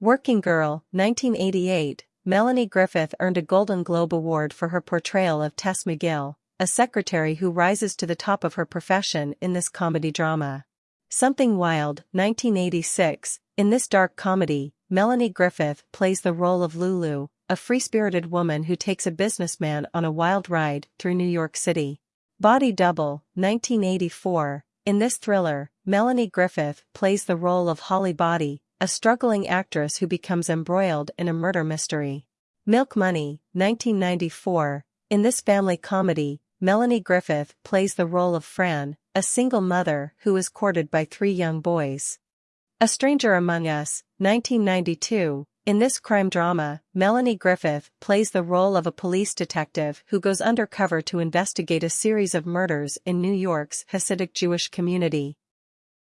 Working Girl, 1988, Melanie Griffith earned a Golden Globe Award for her portrayal of Tess McGill, a secretary who rises to the top of her profession in this comedy drama. Something Wild, 1986, in this dark comedy, Melanie Griffith plays the role of Lulu, a free-spirited woman who takes a businessman on a wild ride through New York City. Body Double, 1984, in this thriller, Melanie Griffith plays the role of Holly Body, a struggling actress who becomes embroiled in a murder mystery. Milk Money, 1994. In this family comedy, Melanie Griffith plays the role of Fran, a single mother who is courted by three young boys. A Stranger Among Us, 1992. In this crime drama, Melanie Griffith plays the role of a police detective who goes undercover to investigate a series of murders in New York's Hasidic Jewish community.